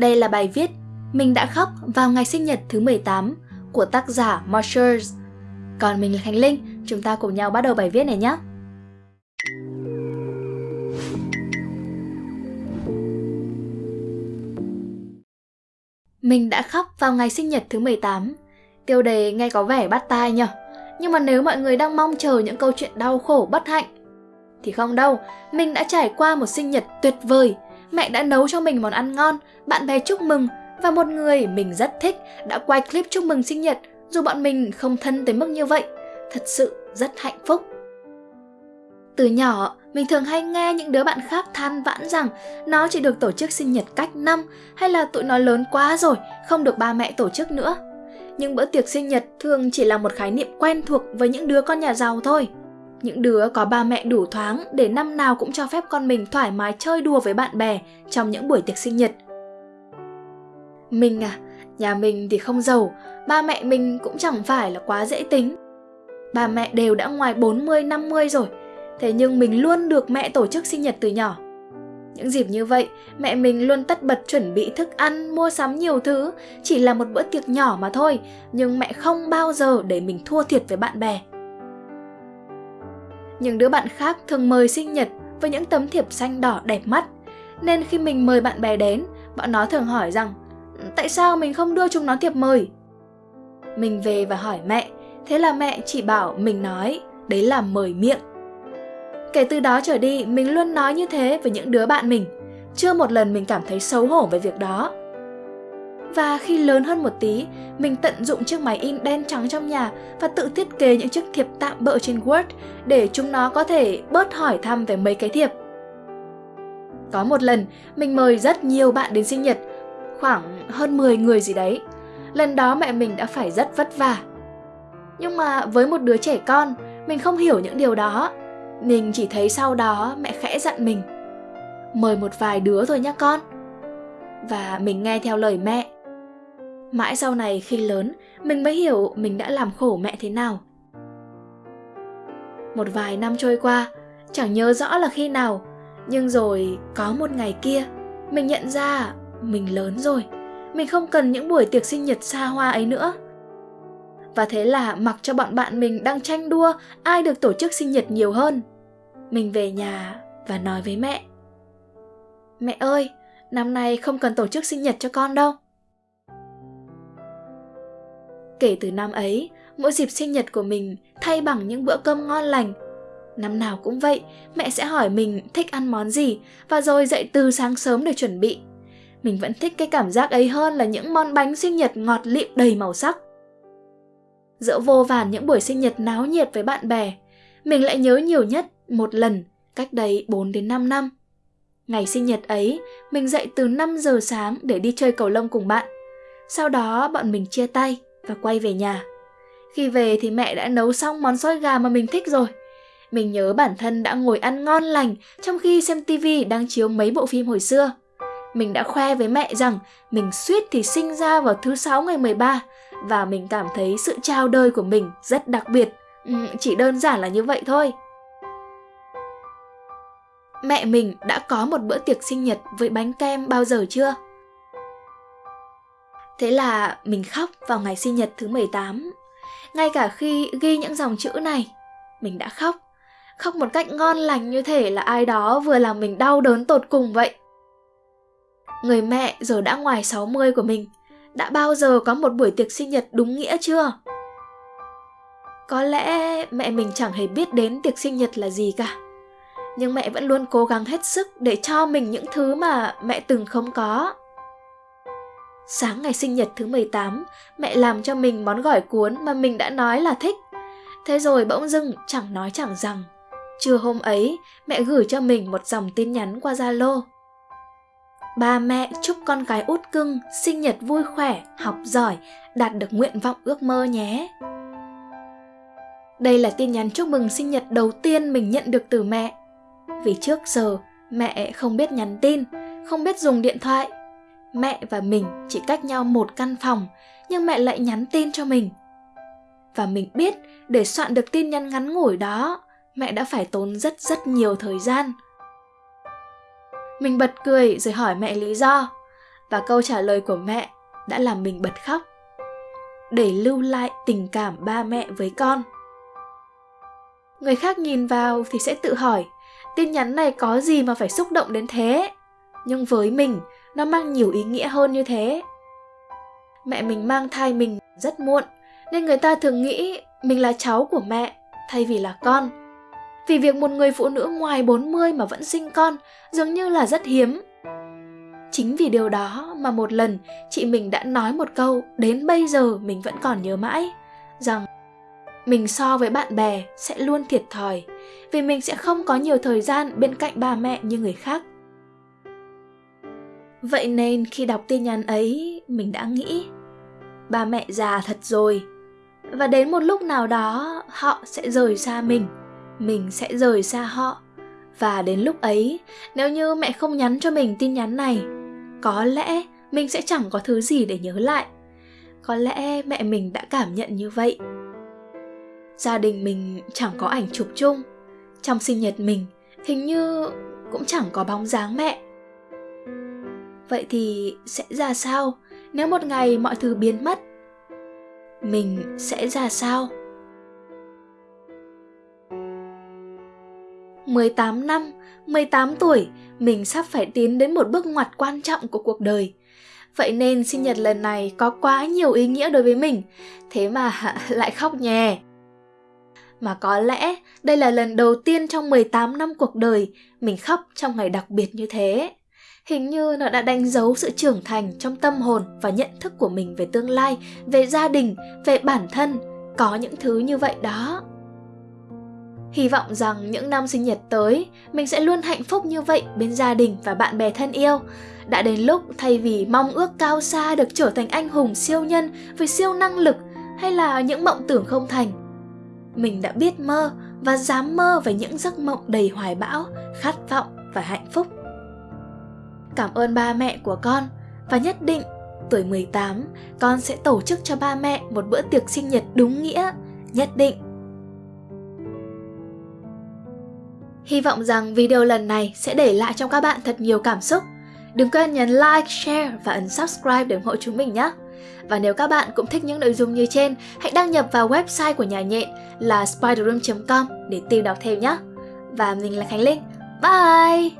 Đây là bài viết Mình đã khóc vào ngày sinh nhật thứ 18 của tác giả Marshers. Còn mình là Khánh Linh, chúng ta cùng nhau bắt đầu bài viết này nhé. Mình đã khóc vào ngày sinh nhật thứ 18. Tiêu đề nghe có vẻ bắt tai nhỉ? Nhưng mà nếu mọi người đang mong chờ những câu chuyện đau khổ bất hạnh thì không đâu, mình đã trải qua một sinh nhật tuyệt vời. Mẹ đã nấu cho mình món ăn ngon, bạn bè chúc mừng và một người mình rất thích đã quay clip chúc mừng sinh nhật dù bọn mình không thân tới mức như vậy. Thật sự rất hạnh phúc. Từ nhỏ, mình thường hay nghe những đứa bạn khác than vãn rằng nó chỉ được tổ chức sinh nhật cách năm hay là tụi nó lớn quá rồi, không được ba mẹ tổ chức nữa. Nhưng bữa tiệc sinh nhật thường chỉ là một khái niệm quen thuộc với những đứa con nhà giàu thôi. Những đứa có ba mẹ đủ thoáng để năm nào cũng cho phép con mình thoải mái chơi đùa với bạn bè trong những buổi tiệc sinh nhật. Mình à, nhà mình thì không giàu, ba mẹ mình cũng chẳng phải là quá dễ tính. Ba mẹ đều đã ngoài 40-50 rồi, thế nhưng mình luôn được mẹ tổ chức sinh nhật từ nhỏ. Những dịp như vậy, mẹ mình luôn tất bật chuẩn bị thức ăn, mua sắm nhiều thứ, chỉ là một bữa tiệc nhỏ mà thôi, nhưng mẹ không bao giờ để mình thua thiệt với bạn bè. Những đứa bạn khác thường mời sinh nhật với những tấm thiệp xanh đỏ đẹp mắt, nên khi mình mời bạn bè đến, bọn nó thường hỏi rằng tại sao mình không đưa chúng nó thiệp mời? Mình về và hỏi mẹ, thế là mẹ chỉ bảo mình nói đấy là mời miệng. Kể từ đó trở đi, mình luôn nói như thế với những đứa bạn mình. Chưa một lần mình cảm thấy xấu hổ về việc đó. Và khi lớn hơn một tí, mình tận dụng chiếc máy in đen trắng trong nhà và tự thiết kế những chiếc thiệp tạm bỡ trên Word để chúng nó có thể bớt hỏi thăm về mấy cái thiệp. Có một lần, mình mời rất nhiều bạn đến sinh nhật, khoảng hơn 10 người gì đấy. Lần đó mẹ mình đã phải rất vất vả. Nhưng mà với một đứa trẻ con, mình không hiểu những điều đó. Mình chỉ thấy sau đó mẹ khẽ dặn mình Mời một vài đứa thôi nhá con Và mình nghe theo lời mẹ Mãi sau này khi lớn, mình mới hiểu mình đã làm khổ mẹ thế nào. Một vài năm trôi qua, chẳng nhớ rõ là khi nào, nhưng rồi có một ngày kia, mình nhận ra mình lớn rồi. Mình không cần những buổi tiệc sinh nhật xa hoa ấy nữa. Và thế là mặc cho bọn bạn mình đang tranh đua ai được tổ chức sinh nhật nhiều hơn. Mình về nhà và nói với mẹ. Mẹ ơi, năm nay không cần tổ chức sinh nhật cho con đâu. Kể từ năm ấy, mỗi dịp sinh nhật của mình thay bằng những bữa cơm ngon lành. Năm nào cũng vậy, mẹ sẽ hỏi mình thích ăn món gì và rồi dậy từ sáng sớm để chuẩn bị. Mình vẫn thích cái cảm giác ấy hơn là những món bánh sinh nhật ngọt lịm đầy màu sắc. Giữa vô vàn những buổi sinh nhật náo nhiệt với bạn bè, mình lại nhớ nhiều nhất một lần cách đây 4 đến 5 năm. Ngày sinh nhật ấy, mình dậy từ 5 giờ sáng để đi chơi cầu lông cùng bạn. Sau đó bọn mình chia tay và quay về nhà. Khi về thì mẹ đã nấu xong món xôi gà mà mình thích rồi. Mình nhớ bản thân đã ngồi ăn ngon lành trong khi xem tivi đang chiếu mấy bộ phim hồi xưa. Mình đã khoe với mẹ rằng mình suýt thì sinh ra vào thứ sáu ngày 13 và mình cảm thấy sự chào đời của mình rất đặc biệt. Ừ, chỉ đơn giản là như vậy thôi. Mẹ mình đã có một bữa tiệc sinh nhật với bánh kem bao giờ chưa? Thế là mình khóc vào ngày sinh nhật thứ 18. Ngay cả khi ghi những dòng chữ này, mình đã khóc. Khóc một cách ngon lành như thể là ai đó vừa làm mình đau đớn tột cùng vậy. Người mẹ giờ đã ngoài 60 của mình, đã bao giờ có một buổi tiệc sinh nhật đúng nghĩa chưa? Có lẽ mẹ mình chẳng hề biết đến tiệc sinh nhật là gì cả. Nhưng mẹ vẫn luôn cố gắng hết sức để cho mình những thứ mà mẹ từng không có. Sáng ngày sinh nhật thứ 18, mẹ làm cho mình món gỏi cuốn mà mình đã nói là thích. Thế rồi bỗng dưng chẳng nói chẳng rằng. Trưa hôm ấy, mẹ gửi cho mình một dòng tin nhắn qua Zalo. Ba mẹ chúc con gái út cưng sinh nhật vui khỏe, học giỏi, đạt được nguyện vọng ước mơ nhé. Đây là tin nhắn chúc mừng sinh nhật đầu tiên mình nhận được từ mẹ. Vì trước giờ mẹ không biết nhắn tin, không biết dùng điện thoại mẹ và mình chỉ cách nhau một căn phòng nhưng mẹ lại nhắn tin cho mình và mình biết để soạn được tin nhắn ngắn ngủi đó mẹ đã phải tốn rất rất nhiều thời gian mình bật cười rồi hỏi mẹ lý do Và câu trả lời của mẹ đã làm mình bật khóc. Để lưu lại tình cảm ba mẹ với con. Người khác nhìn vào thì sẽ tự hỏi, tin nhắn này có gì mà phải xúc động đến thế? Nhưng với mình, nó mang nhiều ý nghĩa hơn như thế. Mẹ mình mang thai mình rất muộn, nên người ta thường nghĩ mình là cháu của mẹ thay vì là con. Vì việc một người phụ nữ ngoài 40 mà vẫn sinh con dường như là rất hiếm. Chính vì điều đó mà một lần chị mình đã nói một câu đến bây giờ mình vẫn còn nhớ mãi, rằng mình so với bạn bè sẽ luôn thiệt thòi vì mình sẽ không có nhiều thời gian bên cạnh ba mẹ như người khác. Vậy nên khi đọc tin nhắn ấy, mình đã nghĩ ba mẹ già thật rồi. Và đến một lúc nào đó họ sẽ rời xa mình, mình sẽ rời xa họ. Và đến lúc ấy, nếu như mẹ không nhắn cho mình tin nhắn này, có lẽ mình sẽ chẳng có thứ gì để nhớ lại. Có lẽ mẹ mình đã cảm nhận như vậy. Gia đình mình chẳng có ảnh chụp chung. Trong sinh nhật mình, hình như cũng chẳng có bóng dáng mẹ. Vậy thì sẽ ra sao nếu một ngày mọi thứ biến mất? Mình sẽ ra sao? 18 năm, 18 tuổi, mình sắp phải tiến đến một bước ngoặt quan trọng của cuộc đời. Vậy nên sinh nhật lần này có quá nhiều ý nghĩa đối với mình, thế mà lại khóc nhè. Mà có lẽ đây là lần đầu tiên trong 18 năm cuộc đời mình khóc trong ngày đặc biệt như thế. Hình như nó đã đánh dấu sự trưởng thành trong tâm hồn và nhận thức của mình về tương lai, về gia đình, về bản thân. Có những thứ như vậy đó. Hy vọng rằng những năm sinh nhật tới, mình sẽ luôn hạnh phúc như vậy bên gia đình và bạn bè thân yêu. Đã đến lúc thay vì mong ước cao xa được trở thành anh hùng siêu nhân với siêu năng lực hay là những mộng tưởng không thành, mình đã biết mơ và dám mơ về những giấc mộng đầy hoài bão, khát vọng và hạnh phúc. Cảm ơn ba mẹ của con và nhất định tuổi 18 con sẽ tổ chức cho ba mẹ một bữa tiệc sinh nhật đúng nghĩa, nhất định. Hy vọng rằng video lần này sẽ để lại trong các bạn thật nhiều cảm xúc. Đừng quên nhấn like, share và ấn subscribe để ủng hộ chúng mình nhé. Và nếu các bạn cũng thích những nội dung như trên, hãy đăng nhập vào website của nhà nhện là spiderroom.com để tìm đọc thêm nhé. Và mình là Khánh Linh. Bye!